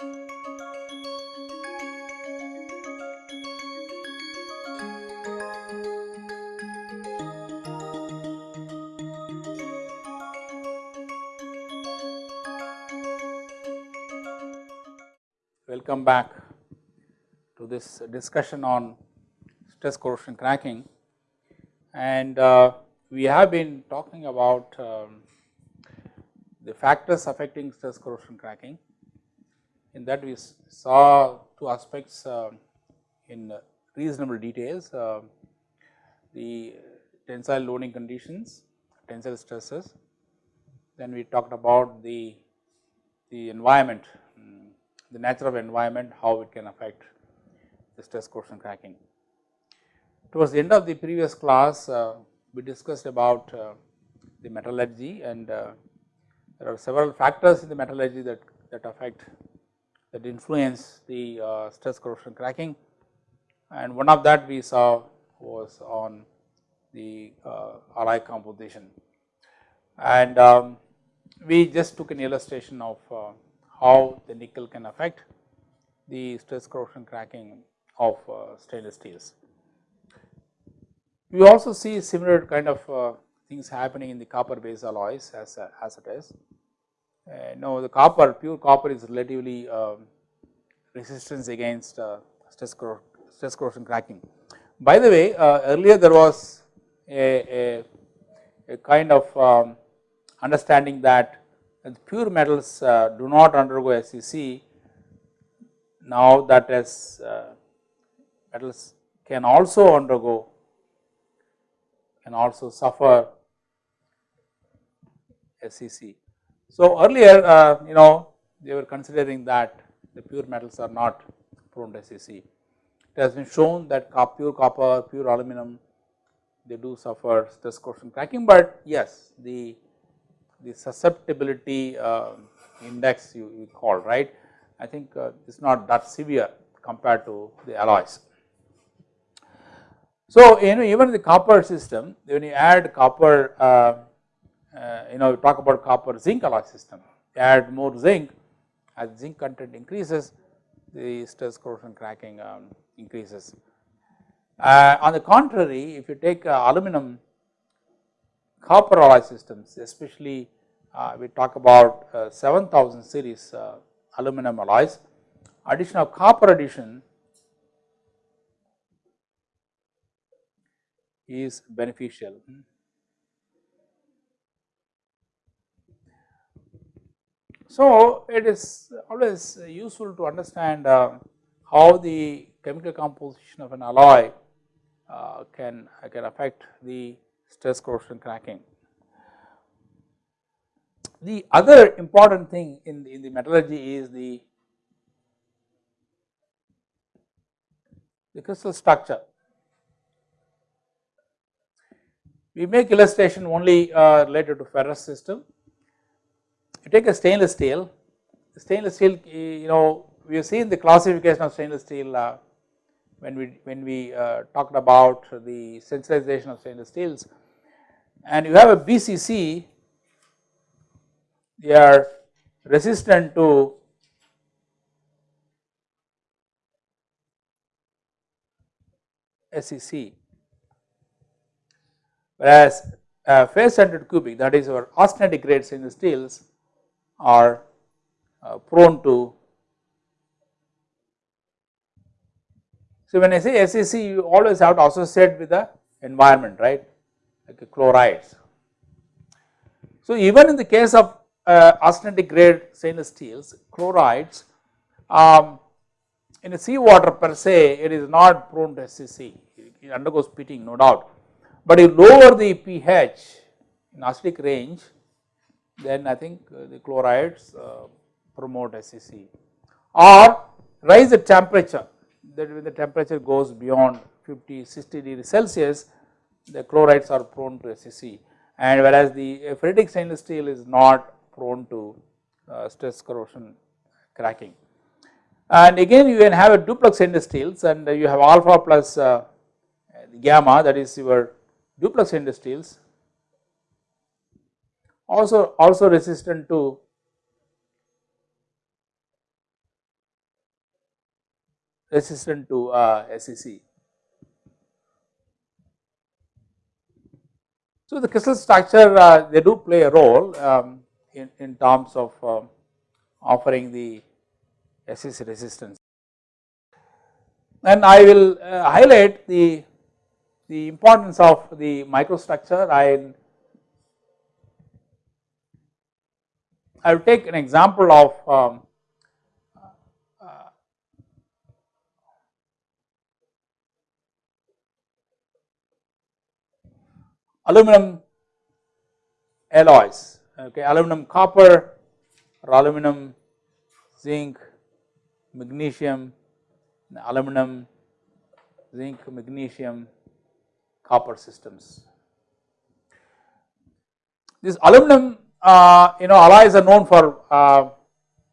Welcome back to this discussion on stress corrosion cracking and uh, we have been talking about um, the factors affecting stress corrosion cracking. In that we saw two aspects uh, in reasonable details, uh, the tensile loading conditions, tensile stresses. Then we talked about the, the environment, um, the nature of environment, how it can affect the stress corrosion cracking. Towards the end of the previous class, uh, we discussed about uh, the metallurgy and uh, there are several factors in the metallurgy that, that affect that influence the uh, stress corrosion cracking and one of that we saw was on the uh, alloy composition and um, we just took an illustration of uh, how the nickel can affect the stress corrosion cracking of uh, stainless steels. We also see similar kind of uh, things happening in the copper based alloys as, uh, as it is. Uh, no, the copper, pure copper is relatively um, resistance against uh, stress, cor stress corrosion cracking. By the way, uh, earlier there was a, a, a kind of um, understanding that pure metals do not undergo SCC. Now that as uh, metals can also undergo can also suffer SCC. So earlier uh, you know they were considering that the pure metals are not prone to SCC. It has been shown that pure copper, pure aluminum they do suffer stress corrosion cracking, but yes the the susceptibility uh, index you, you call right I think uh, it's not that severe compared to the alloys. So, you know even the copper system when you add copper uh, you know talk about copper zinc alloy system add more zinc as zinc content increases the stress corrosion cracking um, increases. Uh, on the contrary if you take uh, aluminum copper alloy systems especially uh, we talk about uh, 7000 series uh, aluminum alloys addition of copper addition is beneficial. So, it is always useful to understand uh, how the chemical composition of an alloy uh, can, can affect the stress corrosion cracking. The other important thing in the, in the metallurgy is the, the crystal structure. We make illustration only uh, related to ferrous system. You take a stainless steel, stainless steel you know we have seen the classification of stainless steel uh, when we when we uh, talked about the sensitization of stainless steels. And you have a BCC they are resistant to SCC whereas uh, face centered cubic that is our austenitic grade stainless steels are uh, prone to. So when I say SCC you always have to associate with the environment right like chlorides. So even in the case of uh, austenitic grade stainless steels chlorides um, in a seawater per se it is not prone to SCC it undergoes pitting no doubt but you lower the pH in acidic range then I think uh, the chlorides uh, promote SCC or rise the temperature. That when the temperature goes beyond 50 60 degree Celsius the chlorides are prone to SCC and whereas the ferritic stainless steel is not prone to uh, stress corrosion cracking. And again you can have a duplex stainless steels and you have alpha plus uh, gamma that is your duplex stainless steels also also resistant to resistant to uh, SCC. So, the crystal structure uh, they do play a role um, in, in terms of uh, offering the SCC resistance. And I will uh, highlight the, the importance of the microstructure. I I will take an example of um, aluminum alloys okay? Aluminum copper or aluminum zinc magnesium aluminum zinc magnesium copper systems. This aluminum uh, you know alloys are known for uh,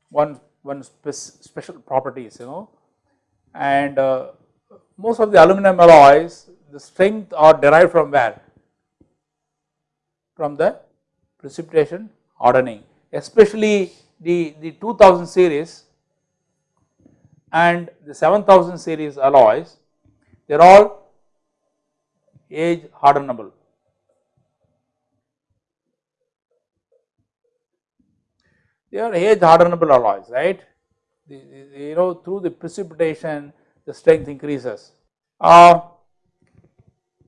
one one spe special properties you know and uh, most of the aluminum alloys the strength are derived from where from the precipitation hardening especially the, the 2000 series and the 7000 series alloys they are all age hardenable. They are age hardenable alloys right the, the, you know through the precipitation the strength increases. Uh,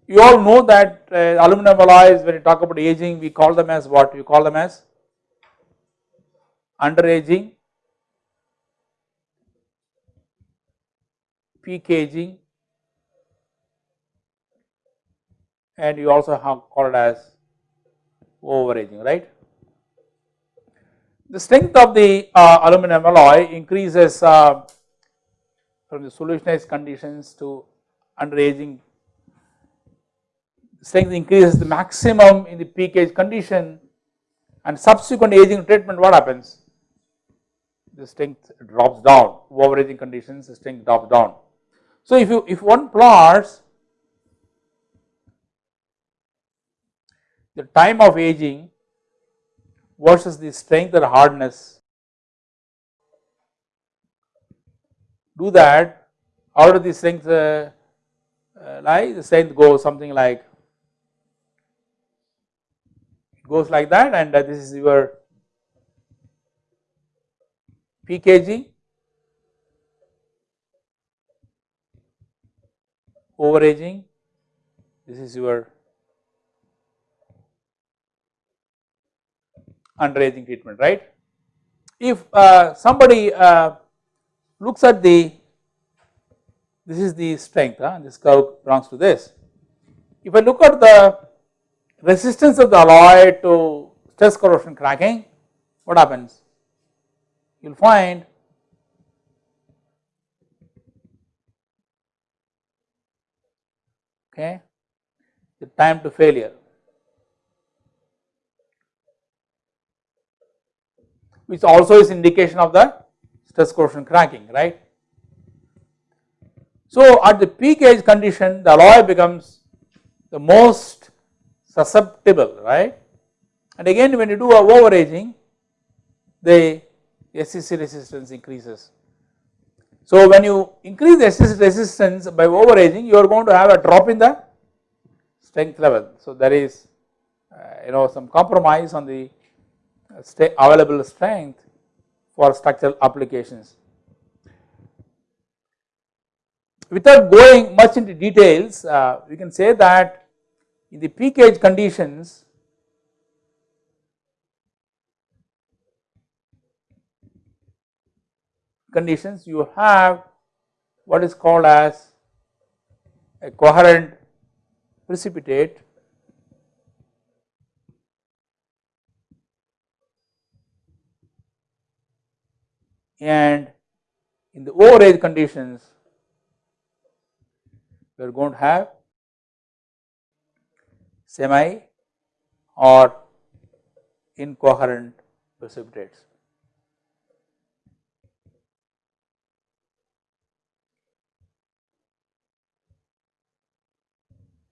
you all know that uh, aluminum alloys when you talk about aging we call them as what you call them as under aging, peak aging and you also have called as over aging right. The strength of the uh, aluminum alloy increases uh, from the solutionized conditions to under aging strength increases the maximum in the peak age condition and subsequent aging treatment what happens? The strength drops down, over aging conditions the strength drops down. So if you if one plots the time of aging versus the strength or hardness, do that, out of the strength uh, uh, lie? The strength goes something like goes like that and uh, this is your peak age overaging. This is your underaging treatment right. If uh, somebody uh, looks at the this is the strength huh, this curve belongs to this. If I look at the resistance of the alloy to stress corrosion cracking, what happens? You will find okay, the time to failure which also is indication of the stress corrosion cracking right. So at the peak age condition the alloy becomes the most susceptible right and again when you do a overaging the SCC resistance increases. So when you increase the SCC resistance by overaging you are going to have a drop in the strength level. So there is uh, you know some compromise on the available strength for structural applications. Without going much into details uh, we can say that in the peak age conditions conditions you have what is called as a coherent precipitate and in the overage conditions we are going to have semi or incoherent precipitates.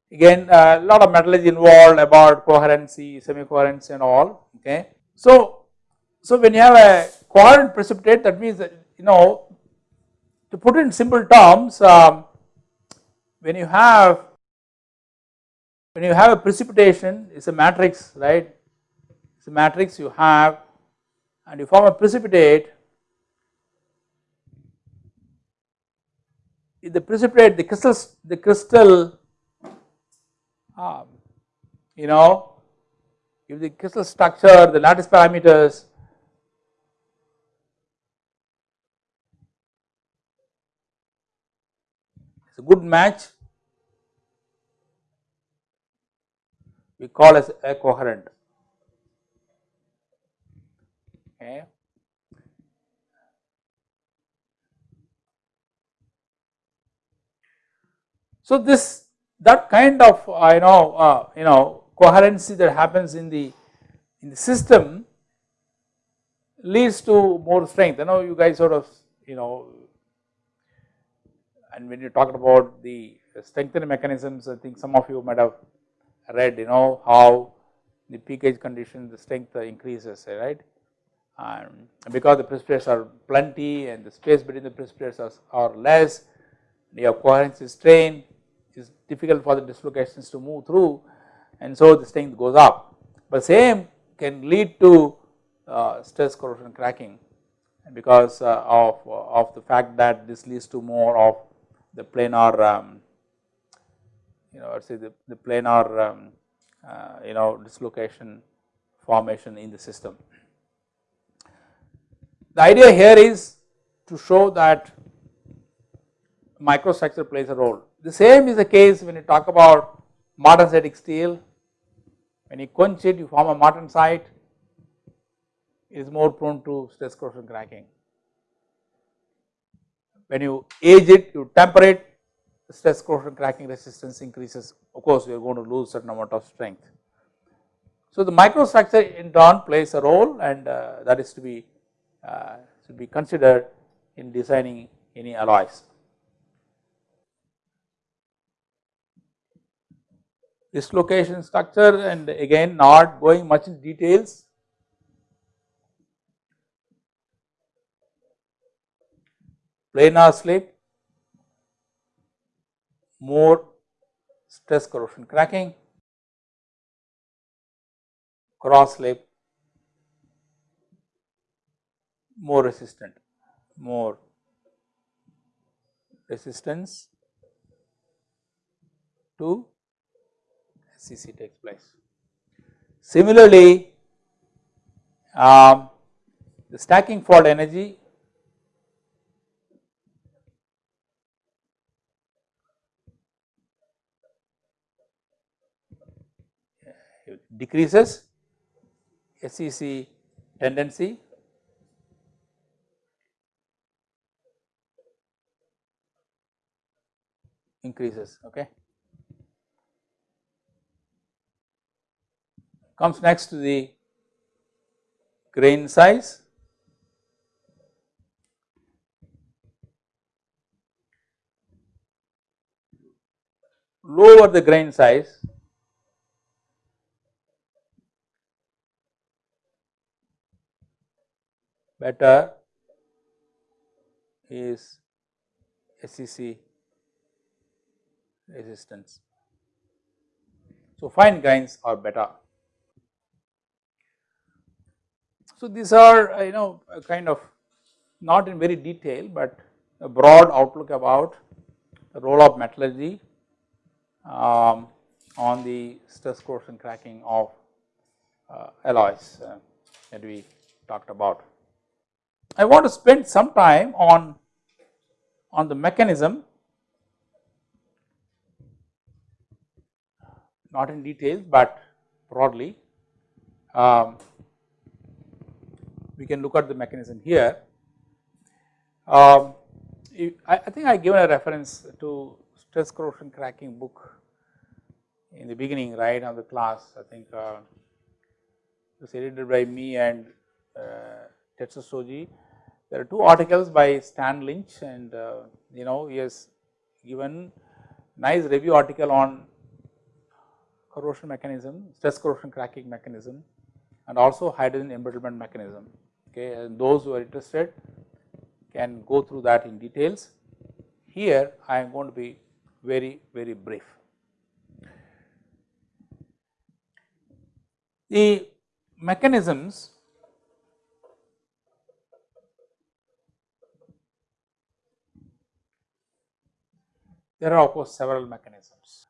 Again a uh, lot of metallurgy involved about coherency, semi-coherency and all okay. So, so when you have a coherent precipitate that means that you know to put in simple terms, um, when you have when you have a precipitation, it's a matrix, right? It's a matrix you have, and you form a precipitate. If the precipitate, the crystal, the crystal, um, you know, if the crystal structure, the lattice parameters a good match, we call as a coherent. Okay. So this that kind of uh, you know uh, you know coherency that happens in the in the system leads to more strength. I know you guys sort of you know and when you talked about the strengthening mechanisms I think some of you might have read you know how the peak peakage condition the strength increases right and because the precipitates are plenty and the space between the precipitates are, are less your coherency strain is difficult for the dislocations to move through and so the strength goes up. But same can lead to uh, stress corrosion cracking because uh, of, of the fact that this leads to more of the planar um, you know let us say the, the planar um, uh, you know dislocation formation in the system. The idea here is to show that microstructure plays a role. The same is the case when you talk about martensitic steel when you quench it you form a martensite it is more prone to stress corrosion cracking. When you age it you temper it stress corrosion cracking resistance increases of course you are going to lose certain amount of strength. So the microstructure in turn plays a role and uh, that is to be uh, should be considered in designing any alloys. dislocation structure and again not going much in details. Planar slip, more stress corrosion cracking, cross slip, more resistant, more resistance to SCC takes place. Similarly, um, the stacking fault energy decreases SCC tendency increases okay comes next to the grain size. Lower the grain size, better is SCC resistance. So, fine grains are better. So, these are uh, you know kind of not in very detail, but a broad outlook about the role of metallurgy um, on the stress corrosion cracking of uh, alloys uh, that we talked about. I want to spend some time on, on the mechanism not in detail, but broadly um, we can look at the mechanism here. Um, I, I, think I given a reference to stress corrosion cracking book in the beginning right of the class I think uh, it was edited by me and uh, Tetsuo Shoji. There are two articles by Stan Lynch and uh, you know he has given nice review article on corrosion mechanism, stress corrosion cracking mechanism and also hydrogen embrittlement mechanism okay and those who are interested can go through that in details. Here I am going to be very, very brief. The mechanisms there are of course several mechanisms.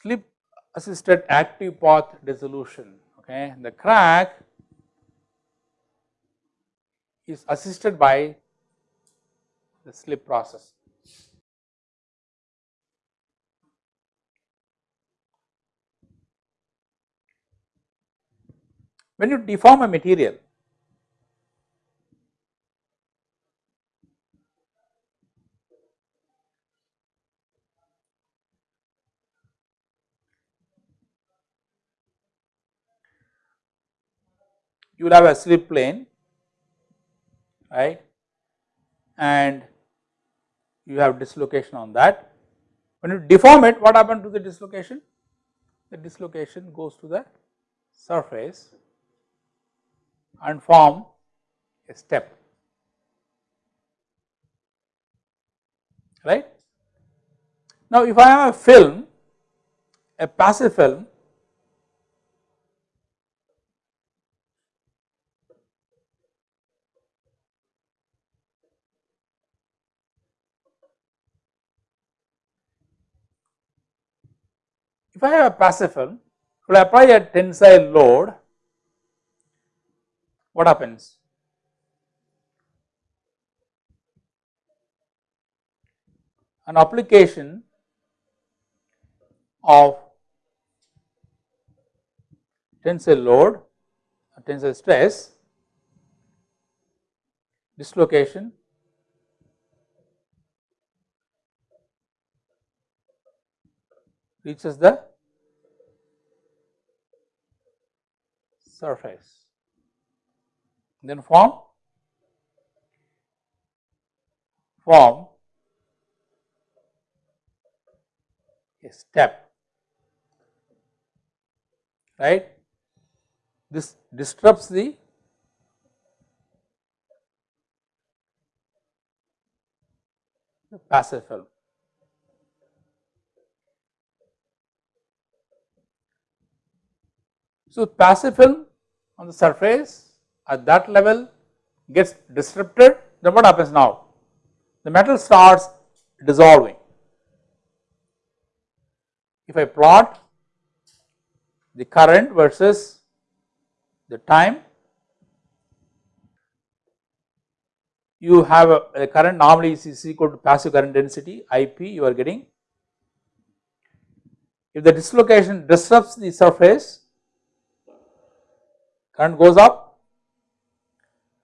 slip assisted active path dissolution okay the crack is assisted by the slip process. When you deform a material you will have a slip plane right and you have dislocation on that. When you deform it what happens to the dislocation? The dislocation goes to the surface and form a step right. Now if I have a film a passive film If I have a passive film, if I apply a tensile load, what happens? An application of tensile load, tensile stress, dislocation reaches the surface. Then form form a step. Right? This disrupts the passive film So, passive film on the surface at that level gets disrupted then what happens now? The metal starts dissolving. If I plot the current versus the time you have a, a, current normally is equal to passive current density IP you are getting. If the dislocation disrupts the surface current goes up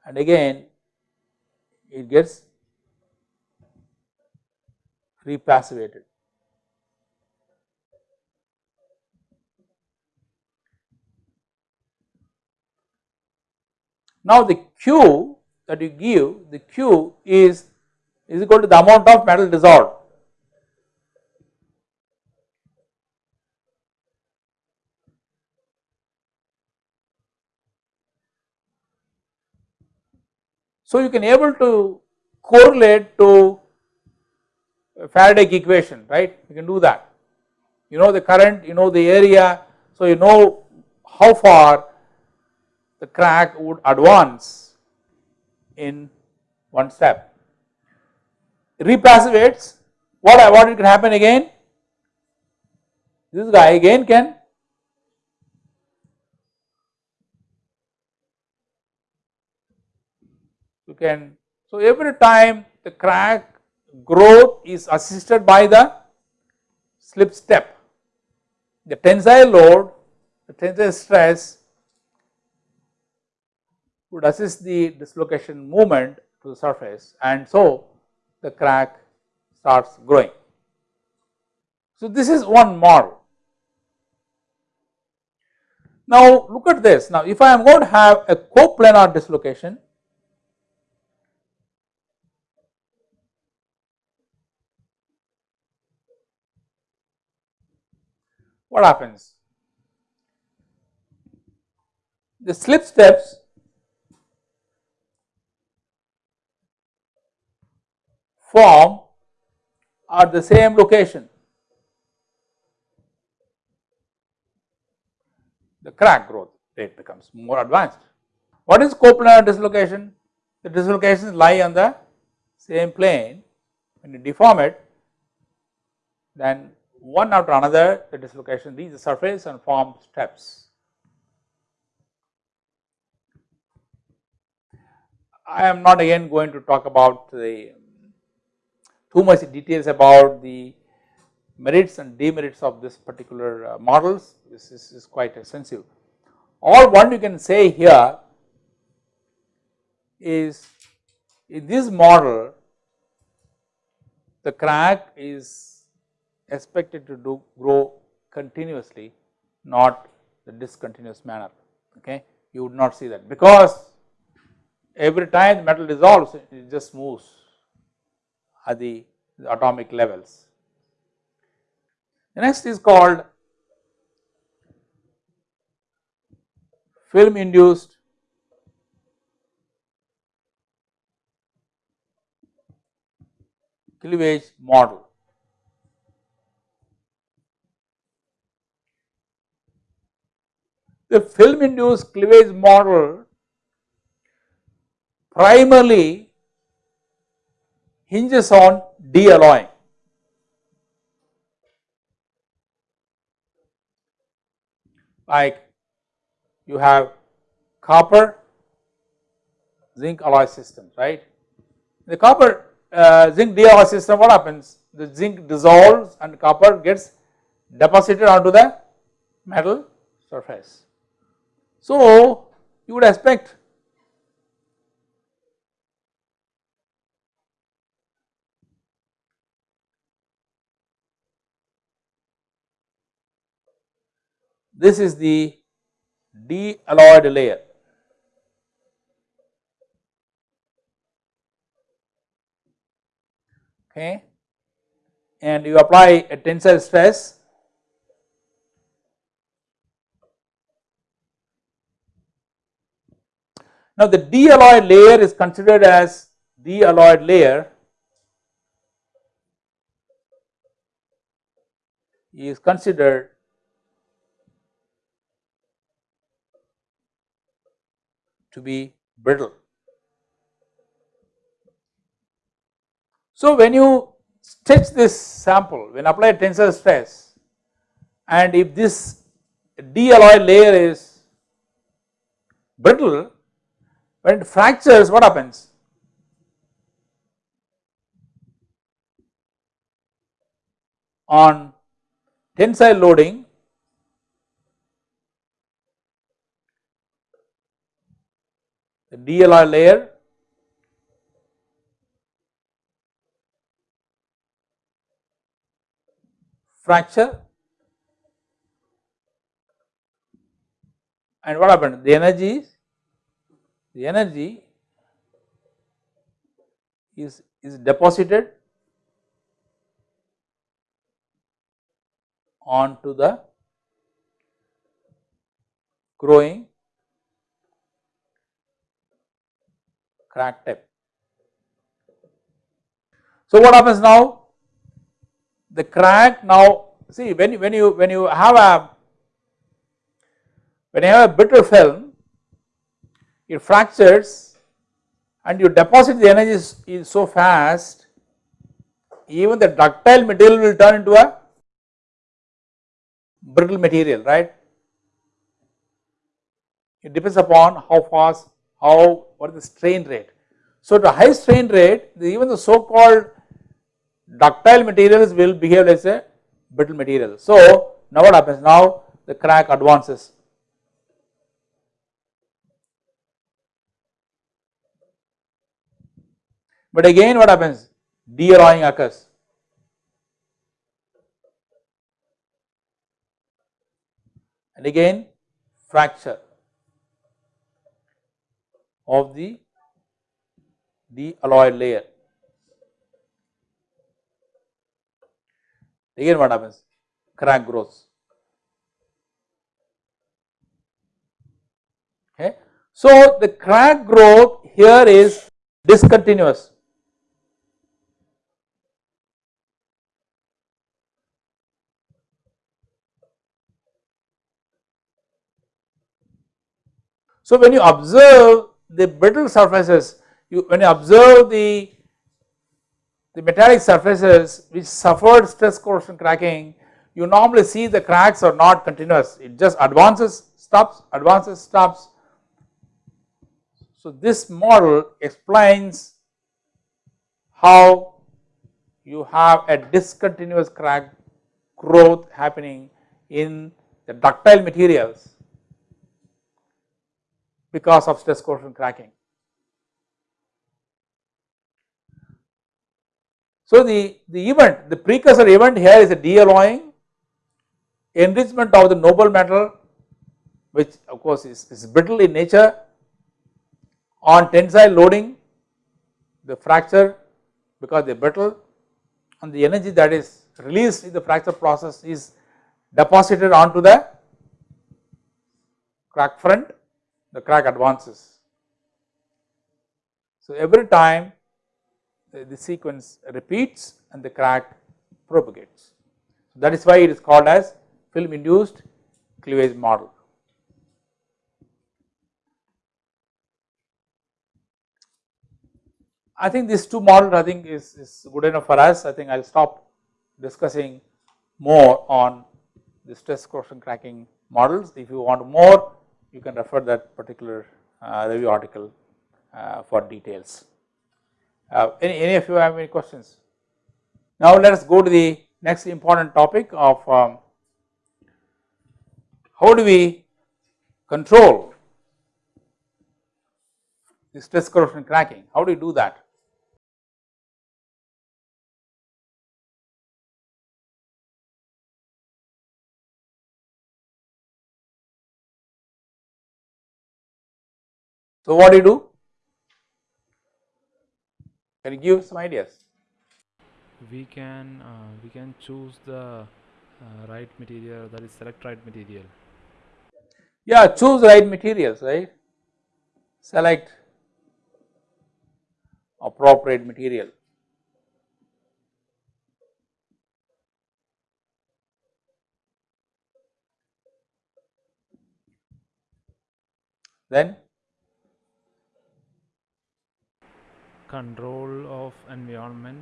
and again it gets repassivated. Now the Q that you give, the Q is, is equal to the amount of metal dissolved. So, you can able to correlate to Faraday equation right? You can do that. You know the current you know the area. So you know how far the crack would advance in one step. Repassivates. What what it can happen again? This guy again can you can so every time the crack growth is assisted by the slip step the tensile load the tensile stress would assist the dislocation movement to the surface and so the crack starts growing. So this is one model. Now look at this, now if I am going to have a coplanar dislocation, what happens? The slip steps form at the same location. The crack growth rate becomes more advanced. What is coplanar dislocation? The dislocations lie on the same plane. When you deform it, then one after another the dislocation leaves the surface and form steps. I am not again going to talk about the too much details about the merits and demerits of this particular uh, models, this is, is quite extensive. All one you can say here is in this model the crack is expected to do grow continuously not the discontinuous manner okay you would not see that because every time the metal dissolves it just moves at the, the atomic levels. The next is called film induced cleavage model. The film induced cleavage model primarily hinges on de-alloying. Like you have copper zinc alloy systems, right. The copper uh, zinc de-alloy system what happens? The zinc dissolves and copper gets deposited onto the metal surface. So you would expect This is the de-alloyed layer. Okay, and you apply a tensile stress Now the de-alloyed layer is considered as de-alloyed layer is considered to be brittle. So, when you stretch this sample, when apply tensile stress and if this de-alloy layer is brittle, when it fractures what happens? On tensile loading the de-alloy layer fracture and what happened the energy is the energy is is deposited onto the growing crack tip. So what happens now? The crack now see when you, when you when you have a when you have a brittle film it fractures and you deposit the energy is, so fast even the ductile material will turn into a brittle material right. It depends upon how fast how what is the strain rate. So the high strain rate even the so called ductile materials will behave as a brittle material. So now what happens now the crack advances. But again what happens de-alloying occurs. And again fracture of the alloy layer. Again what happens? Crack grows. Okay. So, the crack growth here is discontinuous. So, when you observe the brittle surfaces, you when you observe the, the metallic surfaces which suffered stress corrosion cracking, you normally see the cracks are not continuous, it just advances, stops, advances, stops. So, this model explains how you have a discontinuous crack growth happening in the ductile materials because of stress corrosion cracking. So, the, the event, the precursor event here is a de-alloying, enrichment of the noble metal which of course is, is brittle in nature on tensile loading the fracture because they are brittle and the energy that is released in the fracture process is deposited onto the crack front the crack advances. So, every time the, the sequence repeats and the crack propagates. That is why it is called as film induced cleavage model. I think these two models I think is, is good enough for us. I think I will stop discussing more on the stress corrosion cracking models. If you want more, you can refer that particular uh, review article uh, for details. Uh, any, any of you have any questions? Now let us go to the next important topic of um, how do we control the stress corrosion cracking, how do you do that? So, what do you do? Can you give some ideas? We can uh, we can choose the uh, right material that is select right material. Yeah, choose right materials, right? Select appropriate material. Then control of environment.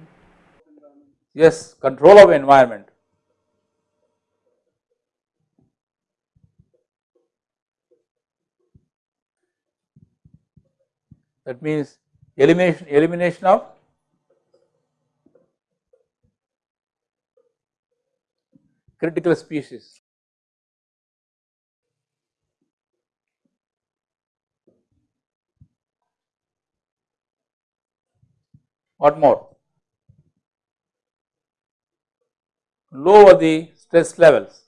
Yes, control of environment. That means elimination, elimination of critical species. What more? Lower the stress levels.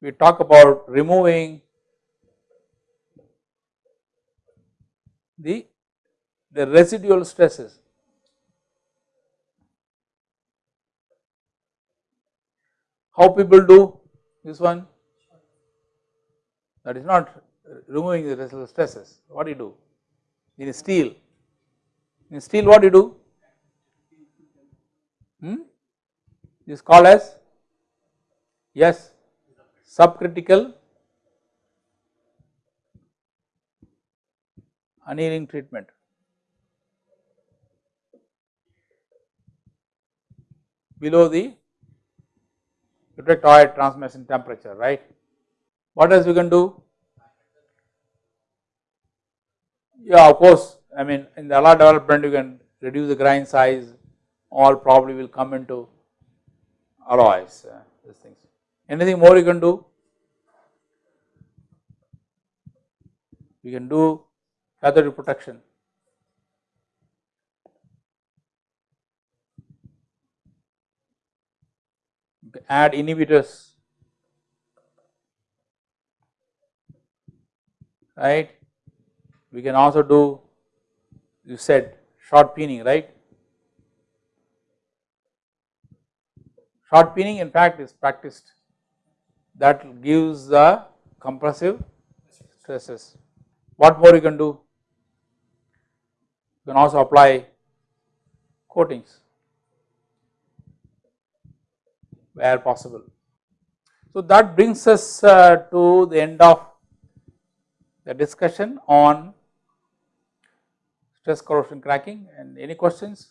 We talk about removing the, the residual stresses. How people do this one? That is not removing the residual stresses, what do you do? In steel, in steel what do you do? Hmm? This is called as yes subcritical annealing treatment. below the eutectoid transmission temperature right. What else we can do? Yeah, of course, I mean in the alloy development you can reduce the grain size all probably will come into alloys uh, these things. Anything more you can do? You can do cathode protection. add inhibitors right. We can also do you said shot peening right. Shot peening in fact is practiced that gives the compressive stresses. What more you can do? You can also apply coatings where possible. So that brings us uh, to the end of the discussion on stress corrosion cracking and any questions?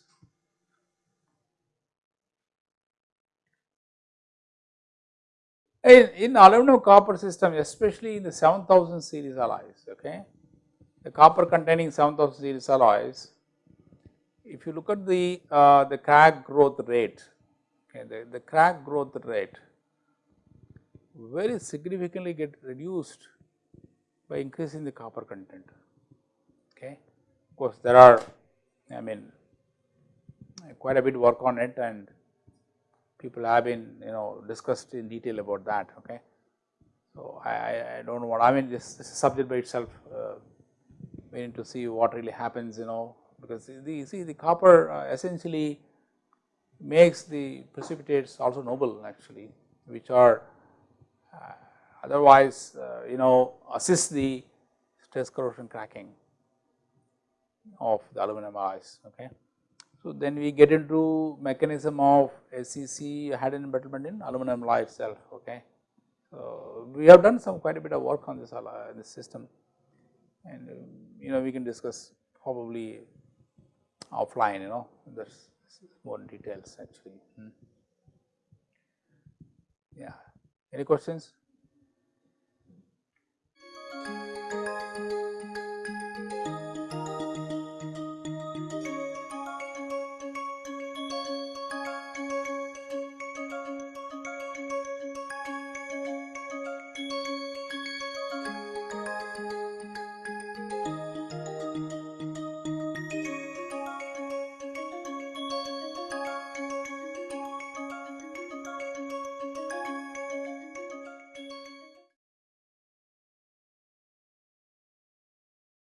In, in aluminum copper system especially in the 7000 series alloys okay the copper containing 7000 series alloys if you look at the uh, the crack growth rate okay the, the crack growth rate very significantly get reduced by increasing the copper content. Of course, there are I mean quite a bit work on it and people have been you know discussed in detail about that. Okay. So, I, I do not want I mean this, this subject by itself uh, we need to see what really happens you know because the see the copper uh, essentially makes the precipitates also noble actually which are uh, otherwise uh, you know assist the stress corrosion cracking of the aluminum alloys. Okay. So, then we get into mechanism of SCC hydrogen embrittlement in aluminum alloy itself. Okay. So, we have done some quite a bit of work on this alloy, this system and um, you know we can discuss probably offline you know there is more details actually. Hmm. Yeah, any questions?